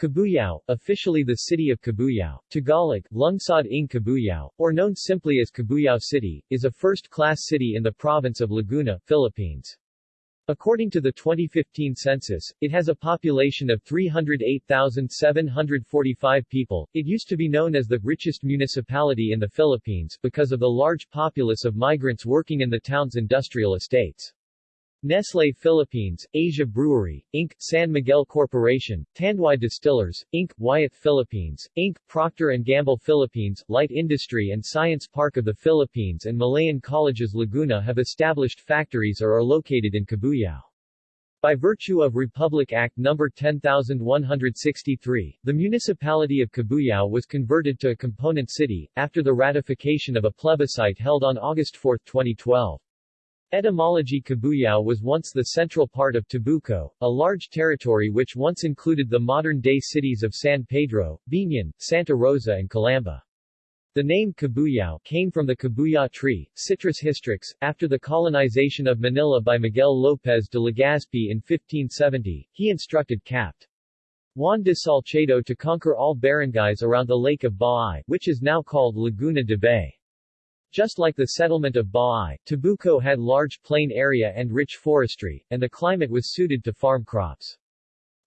Cabuyao, officially the city of Cabuyao, Tagalog, Lungsod ng Cabuyao, or known simply as Cabuyao City, is a first-class city in the province of Laguna, Philippines. According to the 2015 census, it has a population of 308,745 people. It used to be known as the richest municipality in the Philippines because of the large populace of migrants working in the town's industrial estates. Nestle Philippines, Asia Brewery, Inc., San Miguel Corporation, Tanduay Distillers, Inc., Wyeth Philippines, Inc., Procter & Gamble Philippines, Light Industry and Science Park of the Philippines and Malayan Colleges Laguna have established factories or are located in Cabuyao. By virtue of Republic Act No. 10163, the municipality of Cabuyao was converted to a component city, after the ratification of a plebiscite held on August 4, 2012. Etymology Cabuyao was once the central part of Tabuco, a large territory which once included the modern-day cities of San Pedro, Biñan, Santa Rosa and Calamba. The name Cabuyao came from the Cabuya tree, Citrus hystrix, after the colonization of Manila by Miguel López de Legazpi in 1570, he instructed Capt. Juan de Salcedo to conquer all barangays around the lake of Baay, which is now called Laguna de Bay. Just like the settlement of Baay, Tabuco had large plain area and rich forestry, and the climate was suited to farm crops.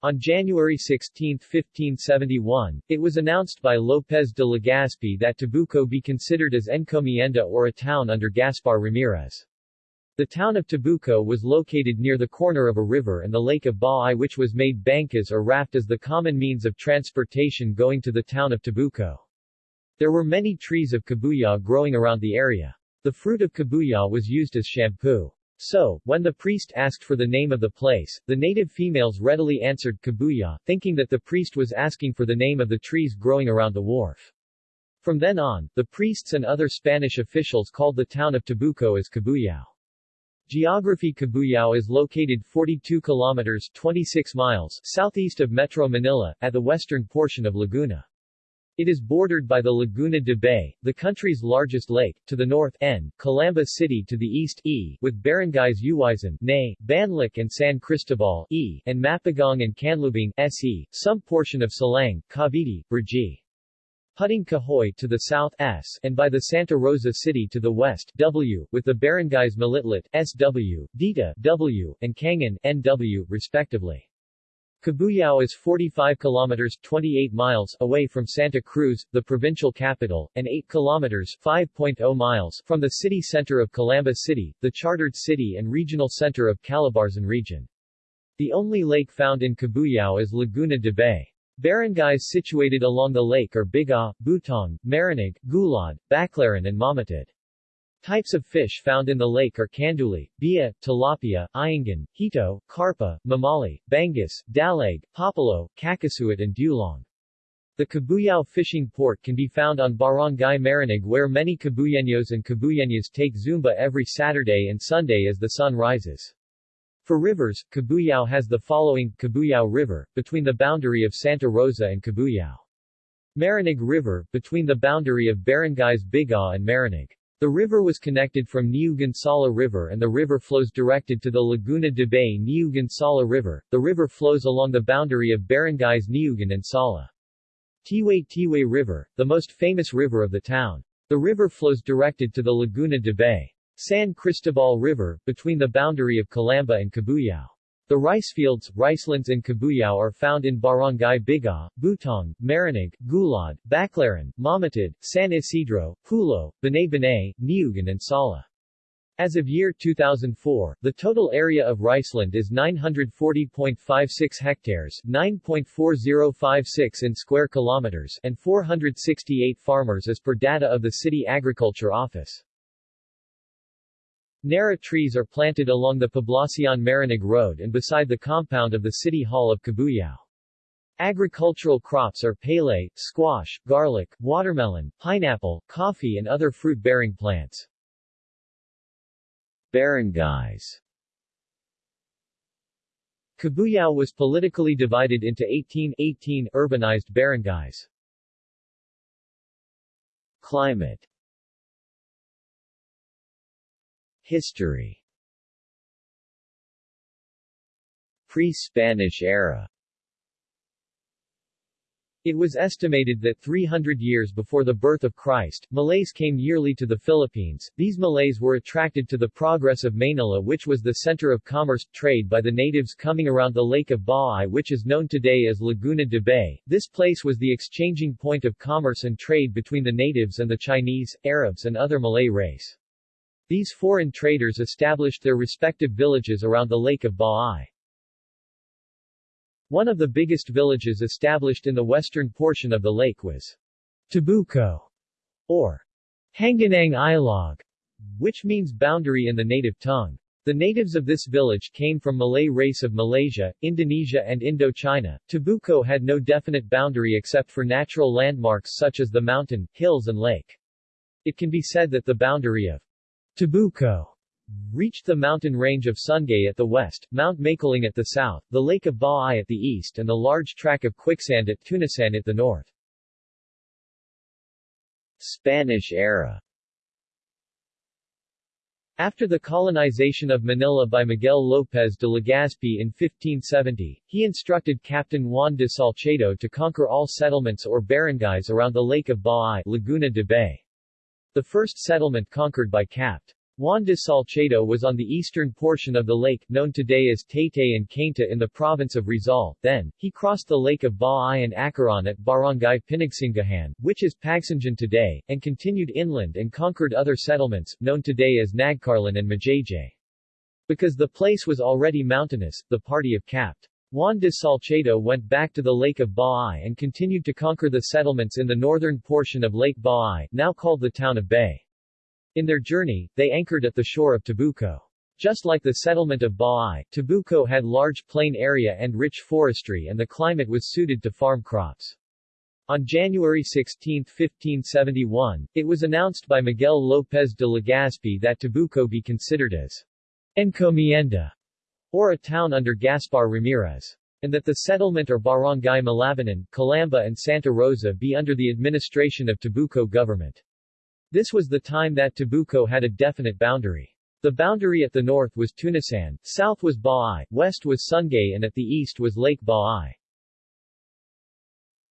On January 16, 1571, it was announced by López de Legazpi that Tabuco be considered as encomienda or a town under Gaspar Ramirez. The town of Tabuco was located near the corner of a river and the lake of Baay which was made bankas or raft as the common means of transportation going to the town of Tabuco. There were many trees of kabuya growing around the area. The fruit of kabuya was used as shampoo. So, when the priest asked for the name of the place, the native females readily answered kabuya, thinking that the priest was asking for the name of the trees growing around the wharf. From then on, the priests and other Spanish officials called the town of Tabuco as Cabuyao. Geography Cabuyao is located 42 kilometers 26 miles southeast of Metro Manila, at the western portion of Laguna. It is bordered by the Laguna de Bay, the country's largest lake, to the north N, Calamba City to the east E, with barangays Uwisan, Ne, Banlic and San Cristobal E, and Mapagong and Canlubang SE, some portion of Silang, Cavite, Brgy. Puting Kahoy to the south S, and by the Santa Rosa City to the west W, with the barangays Malitlit SW, Dita W, and Kangan NW, respectively. Cabuyao is 45 kilometers 28 miles away from Santa Cruz, the provincial capital, and 8 kilometers 5.0 miles from the city center of Calamba City, the chartered city and regional center of Calabarzon region. The only lake found in Cabuyao is Laguna de Bay. Barangays situated along the lake are Biga, Butong, Marinig, Gulad, Baclaran and Mamatid. Types of fish found in the lake are canduli, bia, tilapia, iangan, hito, carpa, mamali, bangus, dalag, papalo, kakasuit and dulong. The Cabuyao fishing port can be found on Barangay Marinig where many Cabuyeños and Cabuyeñas take Zumba every Saturday and Sunday as the sun rises. For rivers, Cabuyao has the following Cabuyao River, between the boundary of Santa Rosa and Cabuyao. Marinig River, between the boundary of barangays Biga and Marinig. The river was connected from Niugan Sala River and the river flows directed to the Laguna de Bay Niugan Sala River. The river flows along the boundary of barangays Niugan and Sala. Tiway Tiway River, the most famous river of the town. The river flows directed to the Laguna de Bay. San Cristobal River, between the boundary of Calamba and Cabuyao. The ricefields, ricelands in Cabuyao are found in Barangay Biga, Butong, Marinig, Gulad, Baclaran, Mamatid, San Isidro, Pulo, Banay, Niugan and Sala. As of year 2004, the total area of Riceland is 940.56 hectares 9.4056 in square kilometers and 468 farmers as per data of the City Agriculture Office. Nara trees are planted along the Poblacion Marinig Road and beside the compound of the City Hall of Cabuyao. Agricultural crops are pele, squash, garlic, watermelon, pineapple, coffee and other fruit-bearing plants. Barangays Cabuyao was politically divided into 18, 18 urbanized barangays. Climate History Pre-Spanish era It was estimated that 300 years before the birth of Christ, Malays came yearly to the Philippines. These Malays were attracted to the progress of Manila which was the center of commerce, trade by the natives coming around the Lake of Baay which is known today as Laguna de Bay. This place was the exchanging point of commerce and trade between the natives and the Chinese, Arabs and other Malay race. These foreign traders established their respective villages around the Lake of Baay. One of the biggest villages established in the western portion of the lake was Tabuco, or Hanganang Ilog, which means boundary in the native tongue. The natives of this village came from Malay race of Malaysia, Indonesia and Indochina. Tabuco had no definite boundary except for natural landmarks such as the mountain, hills and lake. It can be said that the boundary of Tabuco reached the mountain range of Sungay at the west, Mount Makiling at the south, the Lake of Baay at the east and the large track of quicksand at Tunasan at the north. Spanish era after the colonization of Manila by Miguel López de Legazpi in 1570, he instructed Captain Juan de Salcedo to conquer all settlements or barangays around the Lake of Baay Laguna de Bay. The first settlement conquered by Capt. Juan de Salcedo was on the eastern portion of the lake, known today as Taytay and Cainta in the province of Rizal. Then, he crossed the lake of Baay and Acaran at Barangay Pinagsingahan, which is Pagsanjan today, and continued inland and conquered other settlements, known today as Nagcarlan and Majayjay. Because the place was already mountainous, the party of Capt. Juan de Salcedo went back to the Lake of Baay and continued to conquer the settlements in the northern portion of Lake Baay, now called the town of Bay. In their journey, they anchored at the shore of Tabuco. Just like the settlement of Baay, Tabuco had large plain area and rich forestry and the climate was suited to farm crops. On January 16, 1571, it was announced by Miguel López de Legazpi that Tabuco be considered as encomienda, or a town under Gaspar Ramirez, and that the settlement or barangay Malabanan, Calamba and Santa Rosa be under the administration of Tabuco government. This was the time that Tabuco had a definite boundary. The boundary at the north was Tunasan, south was Baay, west was Sungay and at the east was Lake Baay.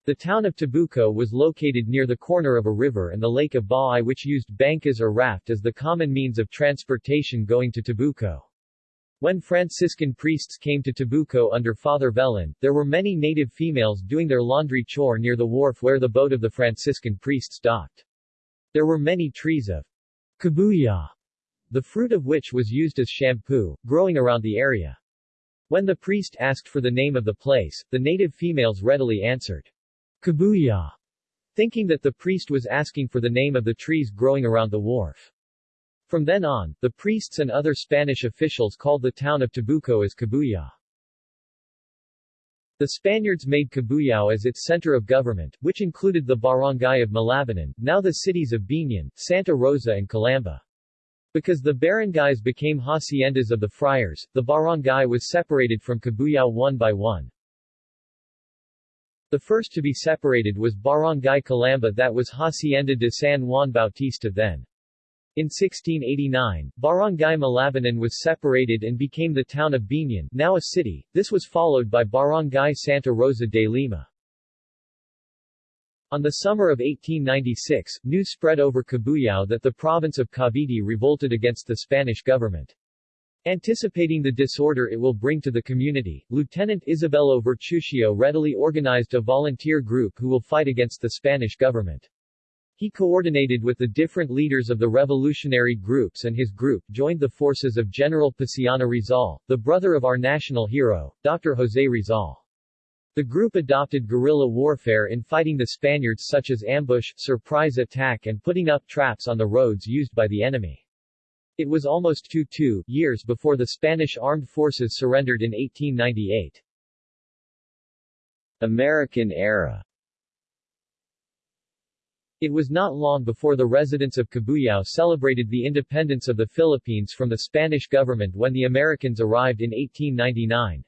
The town of Tabuco was located near the corner of a river and the lake of Baay which used bankas or raft as the common means of transportation going to Tabuco. When Franciscan priests came to Tabuco under Father Velan, there were many native females doing their laundry chore near the wharf where the boat of the Franciscan priests docked. There were many trees of kabuya, the fruit of which was used as shampoo, growing around the area. When the priest asked for the name of the place, the native females readily answered, kabuya, thinking that the priest was asking for the name of the trees growing around the wharf. From then on, the priests and other Spanish officials called the town of Tabuco as Kabuya. The Spaniards made Cabuyao as its center of government, which included the barangay of Malabanan, now the cities of Biñan, Santa Rosa and Calamba. Because the barangays became haciendas of the friars, the barangay was separated from Cabuyao one by one. The first to be separated was Barangay Calamba that was Hacienda de San Juan Bautista then. In 1689, Barangay Malabanan was separated and became the town of Biñan, now a city. This was followed by Barangay Santa Rosa de Lima. On the summer of 1896, news spread over Cabuyao that the province of Cavite revolted against the Spanish government. Anticipating the disorder it will bring to the community, Lieutenant Isabelo Vertucio readily organized a volunteer group who will fight against the Spanish government. He coordinated with the different leaders of the revolutionary groups and his group joined the forces of General Paciano Rizal, the brother of our national hero, Dr. Jose Rizal. The group adopted guerrilla warfare in fighting the Spaniards such as ambush, surprise attack and putting up traps on the roads used by the enemy. It was almost two two years before the Spanish armed forces surrendered in 1898. American era it was not long before the residents of Cabuyao celebrated the independence of the Philippines from the Spanish government when the Americans arrived in 1899.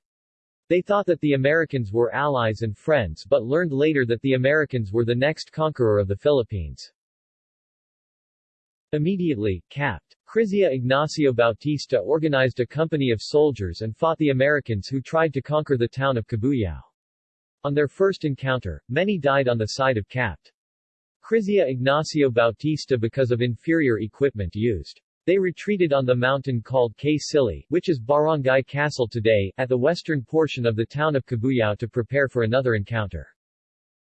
They thought that the Americans were allies and friends but learned later that the Americans were the next conqueror of the Philippines. Immediately, Capt. Krizia Ignacio Bautista organized a company of soldiers and fought the Americans who tried to conquer the town of Cabuyao. On their first encounter, many died on the side of Capt. Krizia Ignacio Bautista because of inferior equipment used. They retreated on the mountain called Casili, which is Barangay Casile today, at the western portion of the town of Cabuyao to prepare for another encounter.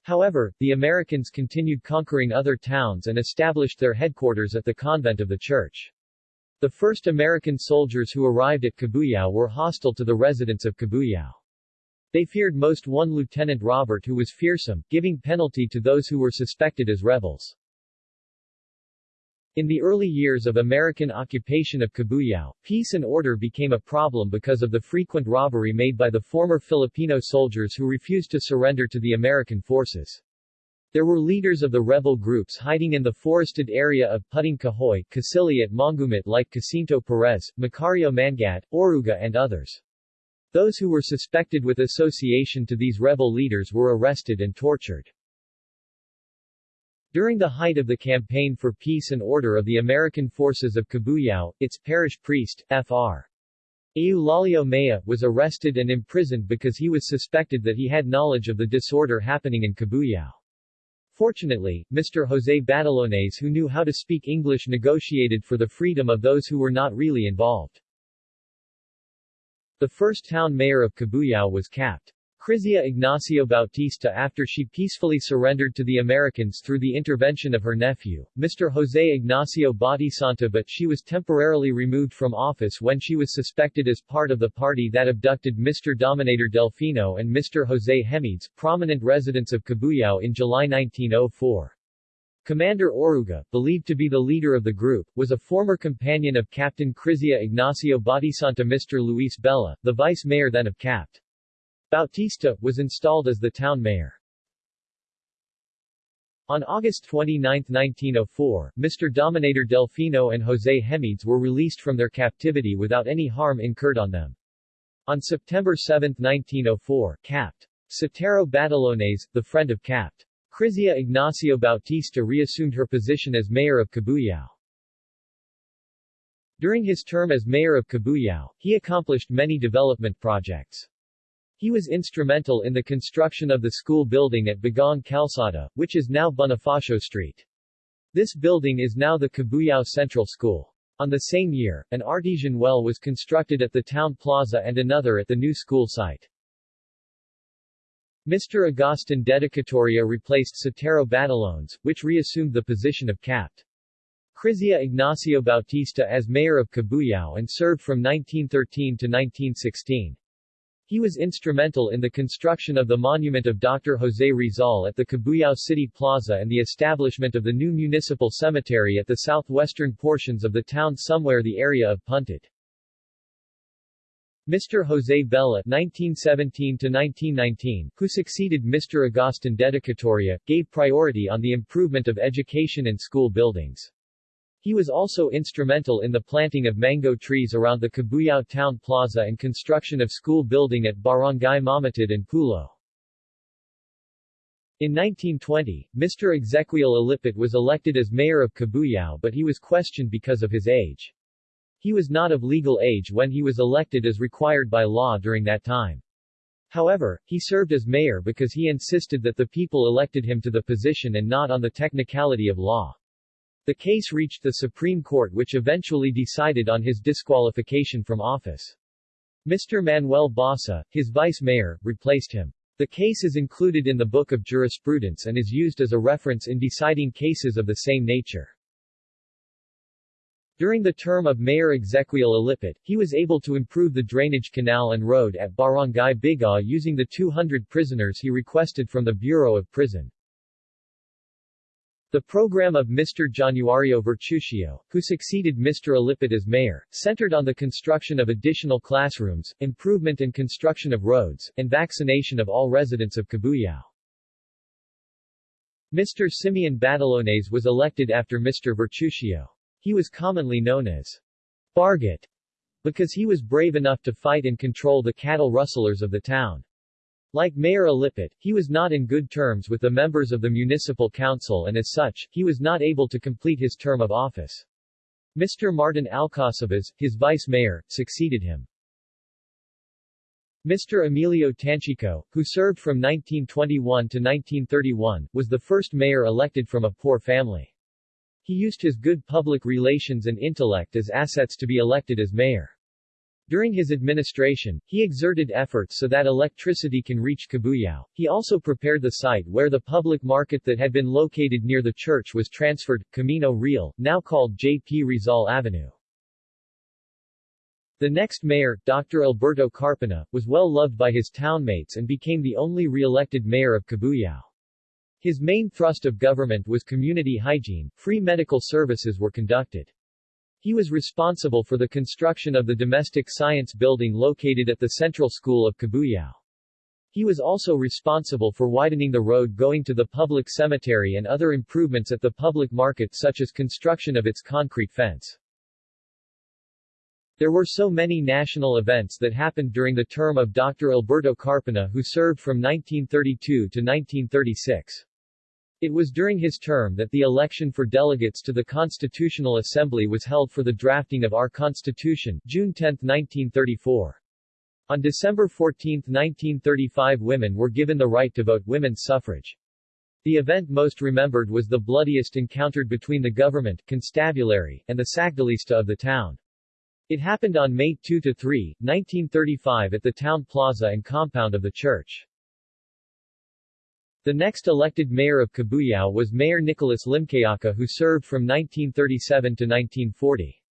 However, the Americans continued conquering other towns and established their headquarters at the convent of the church. The first American soldiers who arrived at Cabuyao were hostile to the residents of Cabuyao. They feared most one Lieutenant Robert who was fearsome, giving penalty to those who were suspected as rebels. In the early years of American occupation of Cabuyao, peace and order became a problem because of the frequent robbery made by the former Filipino soldiers who refused to surrender to the American forces. There were leaders of the rebel groups hiding in the forested area of Puting Kahoy, Casili at Mongumit like Jacinto Perez, Macario Mangat, Oruga and others. Those who were suspected with association to these rebel leaders were arrested and tortured. During the height of the campaign for peace and order of the American forces of Cabuyao, its parish priest, Fr. Eulalio Maya, was arrested and imprisoned because he was suspected that he had knowledge of the disorder happening in Cabuyao. Fortunately, Mr. José Batalones who knew how to speak English negotiated for the freedom of those who were not really involved. The first town mayor of Cabuyao was Capt. Krizia Ignacio Bautista after she peacefully surrendered to the Americans through the intervention of her nephew, Mr. José Ignacio Bautista but she was temporarily removed from office when she was suspected as part of the party that abducted Mr. Dominator Delfino and Mr. José Hemides, prominent residents of Cabuyao in July 1904. Commander Oruga, believed to be the leader of the group, was a former companion of Captain Krizia Ignacio Bautista Mr. Luis Bella, the vice mayor then of Capt. Bautista, was installed as the town mayor. On August 29, 1904, Mr. Dominator Delfino and José Hemides were released from their captivity without any harm incurred on them. On September 7, 1904, Capt. Sotero Batalones, the friend of Capt. Krizia Ignacio Bautista reassumed her position as mayor of Cabuyao. During his term as mayor of Cabuyao, he accomplished many development projects. He was instrumental in the construction of the school building at Bagong Calzada, which is now Bonifacio Street. This building is now the Cabuyao Central School. On the same year, an artesian well was constructed at the town plaza and another at the new school site. Mr. Agustin Dedicatoria replaced Sotero Batalones, which reassumed the position of Capt. Krizia Ignacio Bautista as mayor of Cabuyao and served from 1913 to 1916. He was instrumental in the construction of the monument of Dr. José Rizal at the Cabuyao City Plaza and the establishment of the new municipal cemetery at the southwestern portions of the town somewhere the area of Puntod. Mr. José Bella (1917–1919), who succeeded Mr. Agustin Dedicatoria, gave priority on the improvement of education and school buildings. He was also instrumental in the planting of mango trees around the Cabuyao Town Plaza and construction of school building at Barangay Mamatid and Pulo. In 1920, Mr. Exequiel Alipit was elected as mayor of Cabuyao but he was questioned because of his age. He was not of legal age when he was elected as required by law during that time. However, he served as mayor because he insisted that the people elected him to the position and not on the technicality of law. The case reached the Supreme Court which eventually decided on his disqualification from office. Mr. Manuel Basa, his vice-mayor, replaced him. The case is included in the Book of Jurisprudence and is used as a reference in deciding cases of the same nature. During the term of Mayor Exequiel Alipit, he was able to improve the drainage canal and road at Barangay Bigaw using the 200 prisoners he requested from the Bureau of Prison. The program of Mr. Januario Vertucio, who succeeded Mr. Alipit as mayor, centered on the construction of additional classrooms, improvement and construction of roads, and vaccination of all residents of Cabuyao. Mr. Simeon Batalones was elected after Mr. Vertucio. He was commonly known as Bargat because he was brave enough to fight and control the cattle rustlers of the town. Like Mayor Alipit, he was not in good terms with the members of the municipal council and as such, he was not able to complete his term of office. Mr. Martin Alcacabas, his vice-mayor, succeeded him. Mr. Emilio Tanchico, who served from 1921 to 1931, was the first mayor elected from a poor family. He used his good public relations and intellect as assets to be elected as mayor. During his administration, he exerted efforts so that electricity can reach Cabuyao. He also prepared the site where the public market that had been located near the church was transferred, Camino Real, now called J.P. Rizal Avenue. The next mayor, Dr. Alberto Carpena, was well loved by his townmates and became the only re-elected mayor of Cabuyao. His main thrust of government was community hygiene, free medical services were conducted. He was responsible for the construction of the domestic science building located at the Central School of Cabuyao. He was also responsible for widening the road going to the public cemetery and other improvements at the public market such as construction of its concrete fence. There were so many national events that happened during the term of Dr. Alberto Carpena who served from 1932 to 1936. It was during his term that the election for delegates to the Constitutional Assembly was held for the drafting of our Constitution, June 10, 1934. On December 14, 1935 women were given the right to vote women's suffrage. The event most remembered was the bloodiest encountered between the government, constabulary, and the Sakdalista of the town. It happened on May 2-3, 1935 at the town plaza and compound of the church. The next elected mayor of Cabuyao was Mayor Nicolas Limcayaca who served from 1937 to 1940.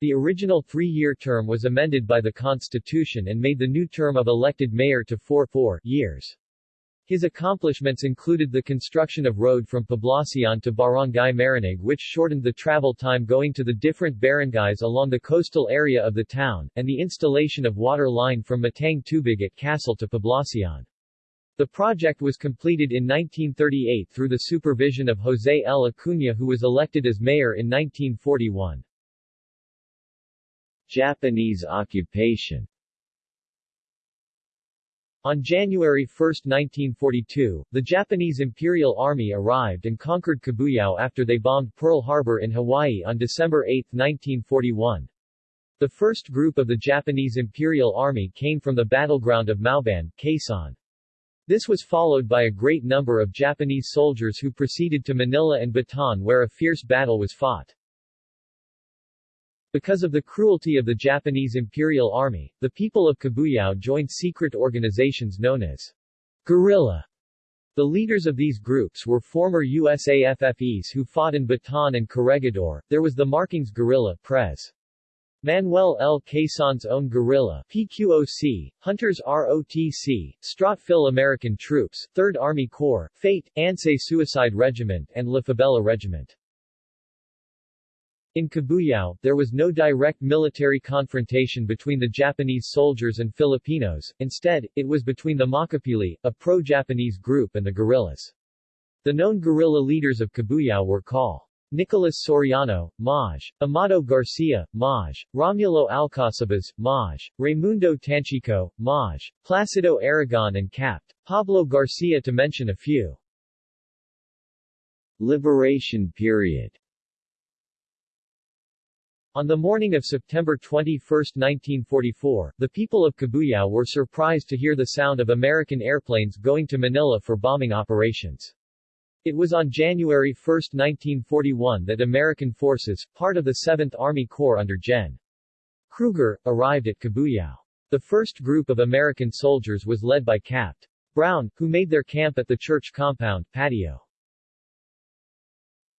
The original three-year term was amended by the Constitution and made the new term of elected mayor to 4-4 years. His accomplishments included the construction of road from Poblacion to Barangay Marinig which shortened the travel time going to the different barangays along the coastal area of the town, and the installation of water line from Matang Tubig at Casile to Poblacion. The project was completed in 1938 through the supervision of Jose L. Acuna who was elected as mayor in 1941. Japanese occupation on January 1, 1942, the Japanese Imperial Army arrived and conquered Cabuyao after they bombed Pearl Harbor in Hawaii on December 8, 1941. The first group of the Japanese Imperial Army came from the battleground of Mauban, Quezon. This was followed by a great number of Japanese soldiers who proceeded to Manila and Bataan where a fierce battle was fought. Because of the cruelty of the Japanese Imperial Army, the people of Cabuyao joined secret organizations known as guerrilla. The leaders of these groups were former USAFFEs who fought in Bataan and Corregidor. There was the Marking's guerrilla, Pres. Manuel L. Quezon's own guerrilla, PQOC, Hunters ROTC, Phil American Troops, 3rd Army Corps, Fate, Ansay Suicide Regiment, and La Regiment. In Cabuyao, there was no direct military confrontation between the Japanese soldiers and Filipinos, instead, it was between the Makapili, a pro-Japanese group and the guerrillas. The known guerrilla leaders of Cabuyao were Col. Nicolas Soriano, Maj. Amado Garcia, Maj. Romulo Alcacabas, Maj. Raimundo Tanchico, Maj. Placido Aragon and Capt. Pablo Garcia to mention a few. Liberation period on the morning of September 21, 1944, the people of Cabuyao were surprised to hear the sound of American airplanes going to Manila for bombing operations. It was on January 1, 1941 that American forces, part of the 7th Army Corps under Gen. Krueger, arrived at Cabuyao. The first group of American soldiers was led by Capt. Brown, who made their camp at the church compound, patio.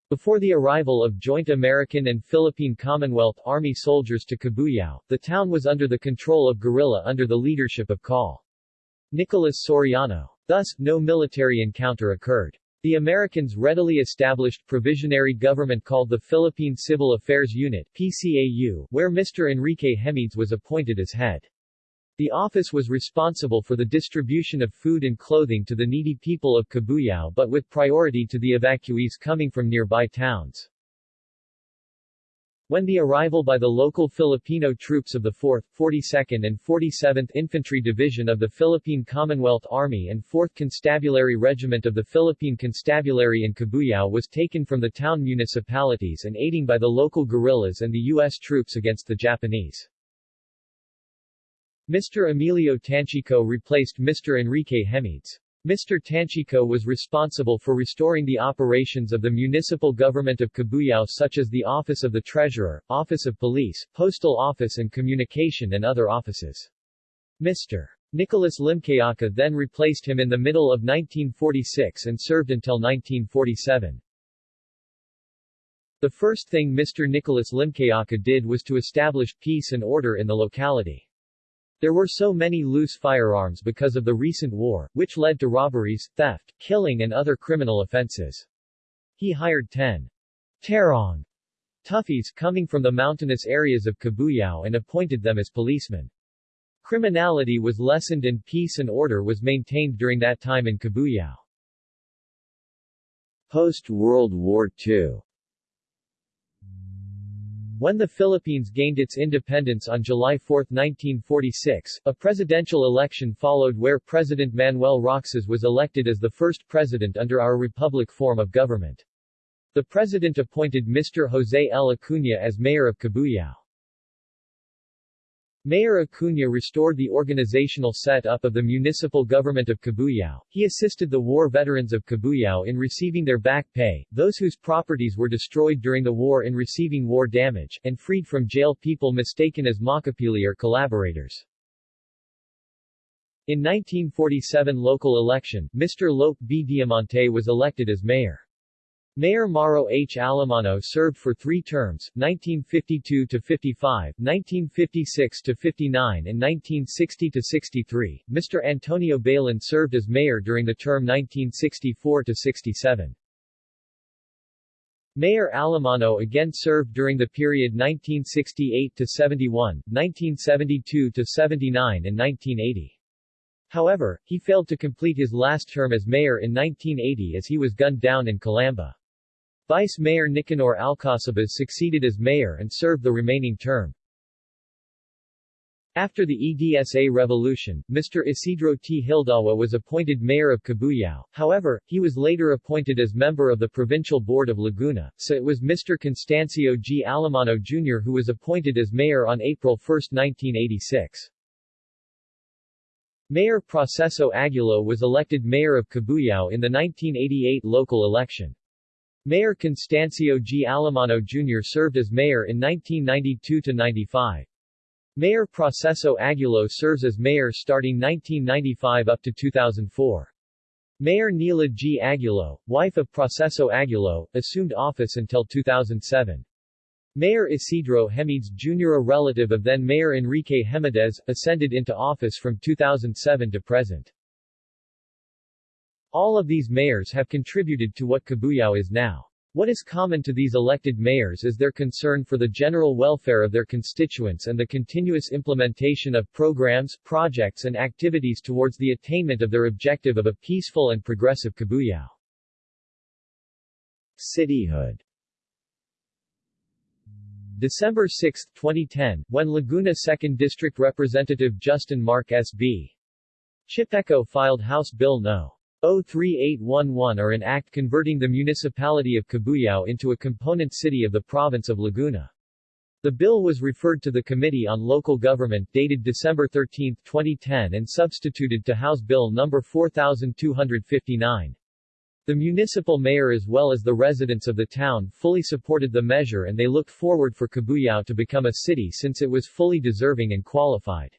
Before the arrival of joint American and Philippine Commonwealth Army soldiers to Cabuyao, the town was under the control of guerrilla under the leadership of Col. Nicolas Soriano. Thus, no military encounter occurred. The Americans readily established provisionary government called the Philippine Civil Affairs Unit PCAU, where Mr. Enrique Hemides was appointed as head. The office was responsible for the distribution of food and clothing to the needy people of Cabuyao but with priority to the evacuees coming from nearby towns. When the arrival by the local Filipino troops of the 4th, 42nd and 47th Infantry Division of the Philippine Commonwealth Army and 4th Constabulary Regiment of the Philippine Constabulary in Cabuyao was taken from the town municipalities and aiding by the local guerrillas and the U.S. troops against the Japanese. Mr. Emilio Tanchico replaced Mr. Enrique Hemides. Mr. Tanchico was responsible for restoring the operations of the municipal government of Cabuyao such as the Office of the Treasurer, Office of Police, Postal Office and Communication and other offices. Mr. Nicolas Limcayaca then replaced him in the middle of 1946 and served until 1947. The first thing Mr. Nicolas Limcayaca did was to establish peace and order in the locality. There were so many loose firearms because of the recent war, which led to robberies, theft, killing and other criminal offenses. He hired 10 Tarong Toughies coming from the mountainous areas of Cabuyao and appointed them as policemen. Criminality was lessened and peace and order was maintained during that time in Cabuyao. Post-World War II when the Philippines gained its independence on July 4, 1946, a presidential election followed where President Manuel Roxas was elected as the first president under our republic form of government. The president appointed Mr. Jose L. Acuña as mayor of Cabuyao. Mayor Acuña restored the organizational set-up of the municipal government of Cabuyao. He assisted the war veterans of Cabuyao in receiving their back pay, those whose properties were destroyed during the war in receiving war damage, and freed from jail people mistaken as makapili or collaborators. In 1947 local election, Mr. Lope B. Diamante was elected as mayor. Mayor Mauro H. Alamano served for three terms, 1952-55, 1956-59 and 1960-63. Mr. Antonio Bailon served as mayor during the term 1964-67. Mayor Alamano again served during the period 1968-71, 1972-79 and 1980. However, he failed to complete his last term as mayor in 1980 as he was gunned down in Calamba. Vice Mayor Nicanor Alcacabas succeeded as mayor and served the remaining term. After the EDSA revolution, Mr. Isidro T. Hildawa was appointed mayor of Cabuyao, however, he was later appointed as member of the Provincial Board of Laguna, so it was Mr. Constancio G. Alamano Jr. who was appointed as mayor on April 1, 1986. Mayor Proceso Aguilo was elected mayor of Cabuyao in the 1988 local election. Mayor Constancio G. Alamano Jr. served as mayor in 1992-95. Mayor Proceso Aguilo serves as mayor starting 1995 up to 2004. Mayor Nila G. Aguilo, wife of Proceso Aguilo, assumed office until 2007. Mayor Isidro Hemides Jr. a relative of then Mayor Enrique Hemides, ascended into office from 2007 to present. All of these mayors have contributed to what Cabuyao is now. What is common to these elected mayors is their concern for the general welfare of their constituents and the continuous implementation of programs, projects and activities towards the attainment of their objective of a peaceful and progressive Cabuyao. Cityhood December 6, 2010, when Laguna 2nd District Representative Justin Marc S.B. Chipeco filed House Bill No. 03811 or an act converting the municipality of Cabuyao into a component city of the province of Laguna. The bill was referred to the Committee on Local Government dated December 13, 2010 and substituted to House Bill No. 4259. The municipal mayor as well as the residents of the town fully supported the measure and they looked forward for Cabuyao to become a city since it was fully deserving and qualified.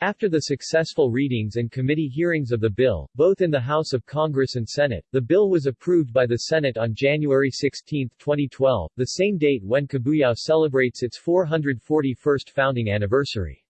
After the successful readings and committee hearings of the bill, both in the House of Congress and Senate, the bill was approved by the Senate on January 16, 2012, the same date when Cabuyao celebrates its 441st founding anniversary.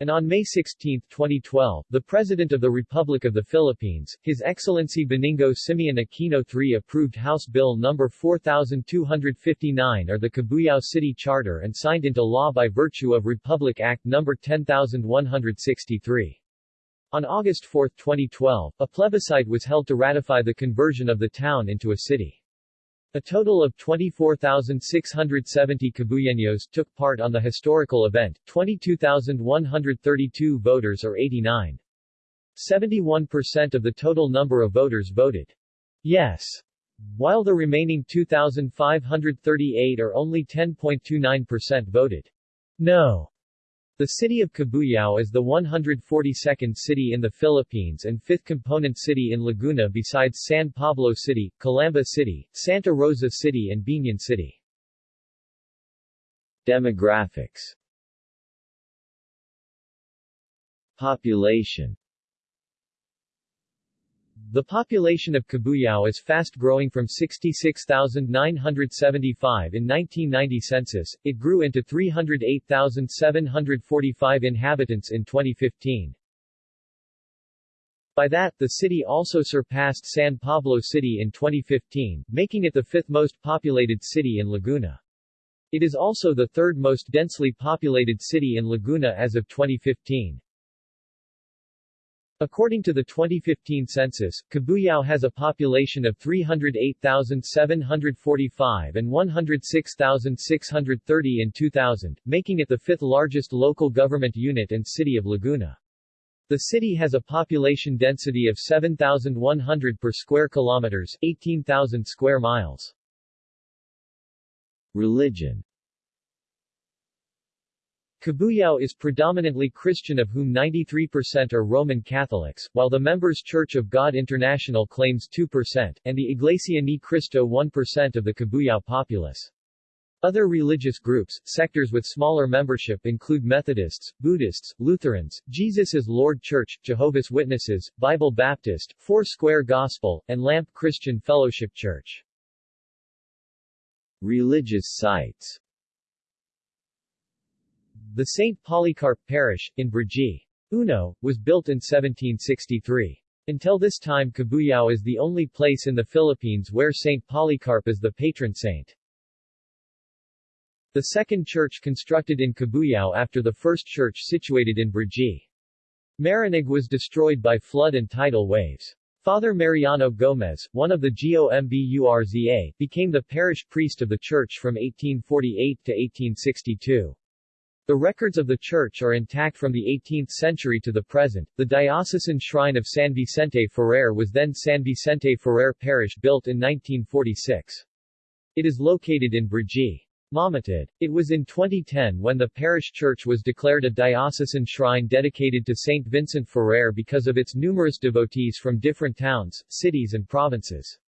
And on May 16, 2012, the President of the Republic of the Philippines, His Excellency Benigno Simeon Aquino III approved House Bill No. 4259 or the Cabuyao City Charter and signed into law by virtue of Republic Act No. 10163. On August 4, 2012, a plebiscite was held to ratify the conversion of the town into a city. A total of 24,670 Cabuyeños took part on the historical event, 22,132 voters or 89. 71% of the total number of voters voted yes, while the remaining 2,538 or only 10.29% voted no. The city of Cabuyao is the 142nd city in the Philippines and fifth component city in Laguna besides San Pablo City, Calamba City, Santa Rosa City and Biñan City. Demographics Population the population of Cabuyao is fast growing from 66,975 in 1990 census, it grew into 308,745 inhabitants in 2015. By that, the city also surpassed San Pablo City in 2015, making it the fifth most populated city in Laguna. It is also the third most densely populated city in Laguna as of 2015. According to the 2015 census, Cabuyao has a population of 308,745 and 106,630 in 2000, making it the fifth largest local government unit and city of Laguna. The city has a population density of 7,100 per square kilometers, 18,000 square miles. Religion Cabuyao is predominantly Christian of whom 93% are Roman Catholics, while the Members Church of God International claims 2%, and the Iglesia Ni Cristo 1% of the Cabuyao populace. Other religious groups, sectors with smaller membership include Methodists, Buddhists, Lutherans, Jesus is Lord Church, Jehovah's Witnesses, Bible Baptist, Four Square Gospel, and Lamp Christian Fellowship Church. Religious sites the St. Polycarp Parish, in Brgy. Uno, was built in 1763. Until this time Cabuyao is the only place in the Philippines where St. Polycarp is the patron saint. The second church constructed in Cabuyao after the first church situated in Brgy. Marinig was destroyed by flood and tidal waves. Father Mariano Gomez, one of the GOMBURZA, became the parish priest of the church from 1848 to 1862. The records of the church are intact from the 18th century to the present. The diocesan shrine of San Vicente Ferrer was then San Vicente Ferrer Parish built in 1946. It is located in Brgy. Mamatid. It was in 2010 when the parish church was declared a diocesan shrine dedicated to St. Vincent Ferrer because of its numerous devotees from different towns, cities and provinces.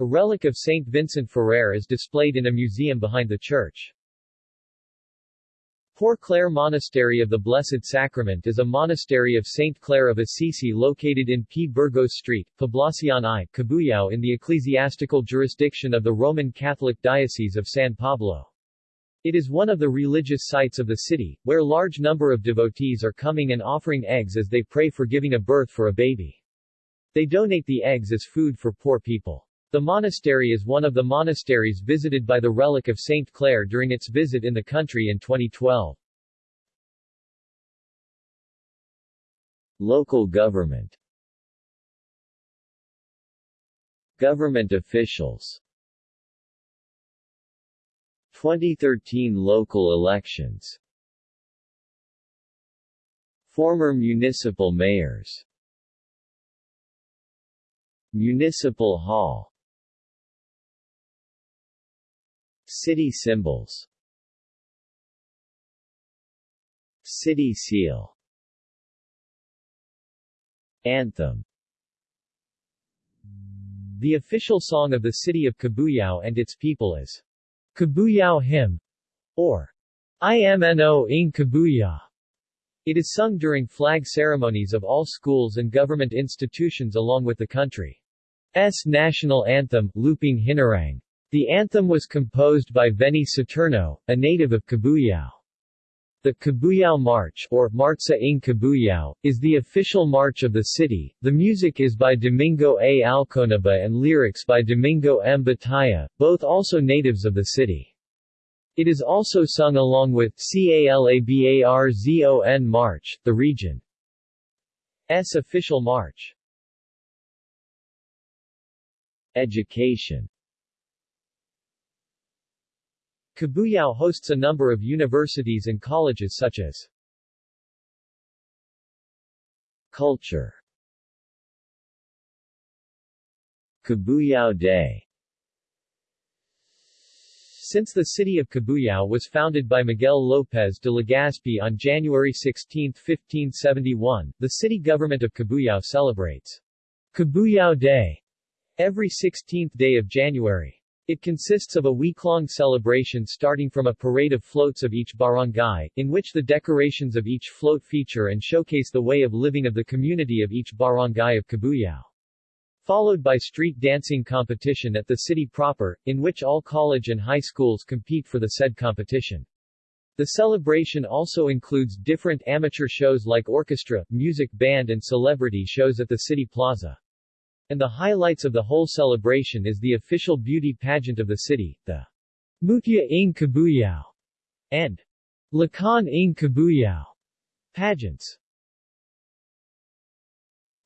A relic of St. Vincent Ferrer is displayed in a museum behind the church. Poor Clare Monastery of the Blessed Sacrament is a monastery of St. Clare of Assisi located in P. Burgos Street, Poblacion I, Cabuyao in the ecclesiastical jurisdiction of the Roman Catholic Diocese of San Pablo. It is one of the religious sites of the city, where large number of devotees are coming and offering eggs as they pray for giving a birth for a baby. They donate the eggs as food for poor people. The monastery is one of the monasteries visited by the Relic of St. Clare during its visit in the country in 2012. Local government Government officials 2013 local elections Former municipal mayors Municipal Hall City symbols City seal Anthem The official song of the city of Cabuyao and its people is Cabuyao Hymn, or IMNO ng Cabuyao. It is sung during flag ceremonies of all schools and government institutions along with the country's national anthem, Lupang Hinirang. The anthem was composed by Veni Saturno, a native of Cabuyao. The Cabuyao March or Marcha ng Cabuyao, is the official march of the city. The music is by Domingo A. Alconaba and lyrics by Domingo M. Batalla, both also natives of the city. It is also sung along with CALABARZON March, the region's official march. Education Cabuyao hosts a number of universities and colleges such as Culture Cabuyao Day Since the city of Cabuyao was founded by Miguel López de Legazpi on January 16, 1571, the city government of Cabuyao celebrates Cabuyao Day every 16th day of January. It consists of a week-long celebration starting from a parade of floats of each barangay, in which the decorations of each float feature and showcase the way of living of the community of each barangay of Cabuyao followed by street dancing competition at the city proper, in which all college and high schools compete for the said competition. The celebration also includes different amateur shows like orchestra, music band and celebrity shows at the city plaza. And the highlights of the whole celebration is the official beauty pageant of the city, the Mutya ng Cabuyao and Lakan ng Cabuyao pageants.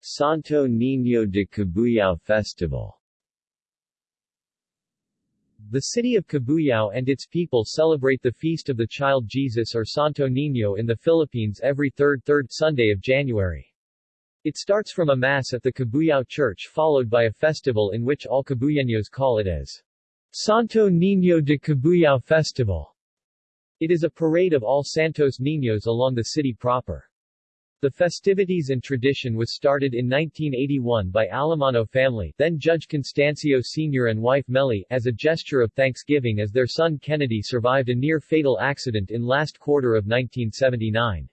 Santo Niño de Cabuyao Festival The city of Cabuyao and its people celebrate the feast of the child Jesus or Santo Niño in the Philippines every third third Sunday of January. It starts from a mass at the Cabuyao Church followed by a festival in which all Cabuyeños call it as Santo Niño de Cabuyao Festival. It is a parade of all Santos Niños along the city proper. The festivities and tradition was started in 1981 by Alamano family then Judge Constancio Sr. and wife Melly as a gesture of thanksgiving as their son Kennedy survived a near-fatal accident in last quarter of 1979.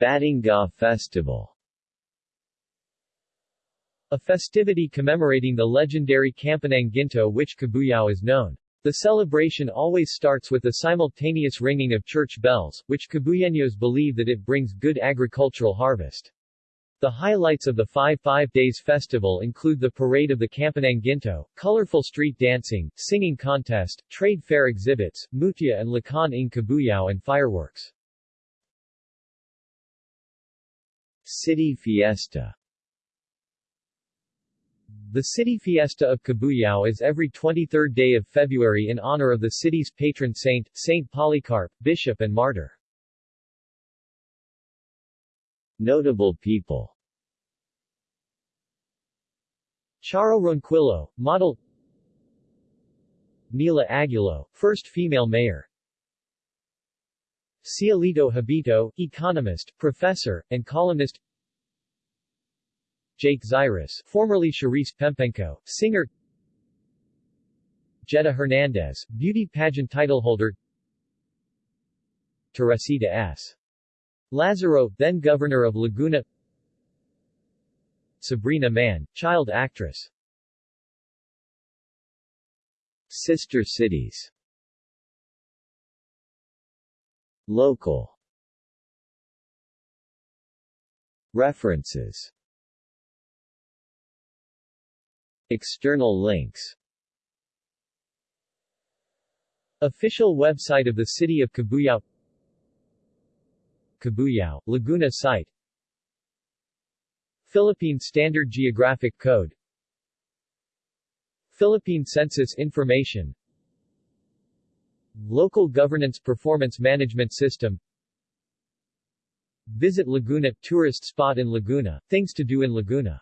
Batingaw Festival A festivity commemorating the legendary Campanang Ginto which Cabuyao is known. The celebration always starts with the simultaneous ringing of church bells, which Cabuyeños believe that it brings good agricultural harvest. The highlights of the five five days festival include the parade of the Campanang Ginto, colorful street dancing, singing contest, trade fair exhibits, mutya and lakan ng Cabuyao and fireworks. City Fiesta. The city fiesta of Cabuyao is every 23rd day of February in honor of the city's patron saint, Saint Polycarp, bishop and martyr. Notable people. Charo Ronquillo, model. Nila Aguillo, first female mayor Cielito Habito, economist, professor, and columnist. Jake Zyrus, formerly Charice Pempengco, singer. Jetta Hernandez, beauty pageant titleholder Teresita S. Lazaro, then governor of Laguna. Sabrina Mann, child actress. Sister cities Local. References. External links. Official website of the City of Cabuyao Cabuyao, Laguna site. Philippine Standard Geographic Code. Philippine Census Information Local Governance Performance Management System. Visit Laguna, tourist spot in Laguna, things to do in Laguna